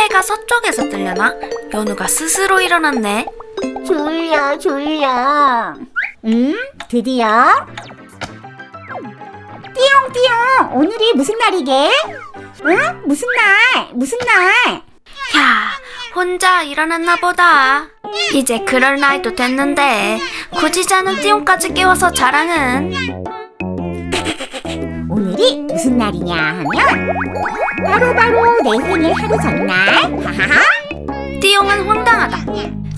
해가 서쪽에서 뜨려나? 연우가 스스로 일어났네. 졸려 졸려 음 드디어 띠용띠용 오늘이 무슨 날이게? 응? 무슨 날? 무슨 날? 야, 혼자 일어났나 보다. 이제 그럴 나이도 됐는데 굳이 자는 띠용까지 깨워서 자랑은 오늘이 무슨 날이냐 하면 바로바로 내 생일 하루 전날. 하하하. 띠용은 황당하다.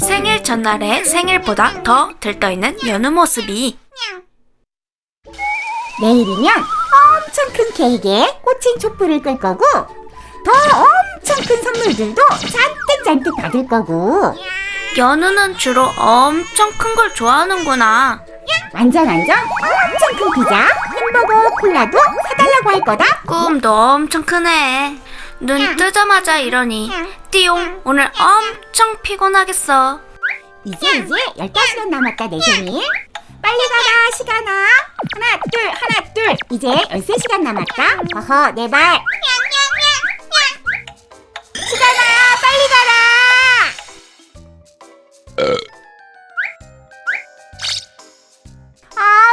생일 전날에 생일보다 더 들떠있는 연우 모습이? 내일이면 엄청 큰 케이크에 꽂힌 촛불을 끌 거고 더 엄청 큰 선물들도 잔뜩 잔뜩 받을 거고. 연우는 주로 엄청 큰 걸 좋아하는구나. 완전 완전 엄청 큰 피자, 햄버거, 콜라도 사달라고 할 거다. 꿈도 엄청 크네. 눈 뜨자마자 이러니 띠용 오늘 엄청 피곤하겠어. 이제 이제 15시간 남았다 내 생일 빨리 가라 시간아. 하나 둘 하나 둘. 이제 13시간 남았다. 어허 내발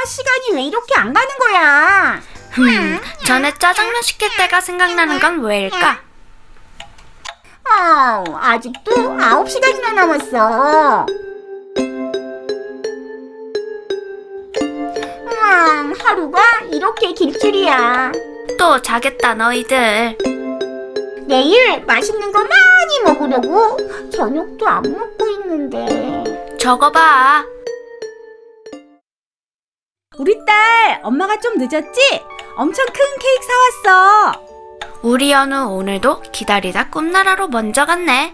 시간이 왜 이렇게 안 가는 거야 흠, 전에 짜장면 시킬 때가 생각나는 건 왜일까? 아 아직도 9시간이나 남았어 음, 하루가 이렇게 길 줄이야 또 자겠다 너희들. 내일 맛있는 거 많이 먹으려고 저녁도 안 먹고 있는데 저거 봐. 우리 딸, 엄마가 좀 늦었지? 엄청 큰 케이크 사왔어. 우리 연우 오늘도 기다리다 꿈나라로 먼저 갔네.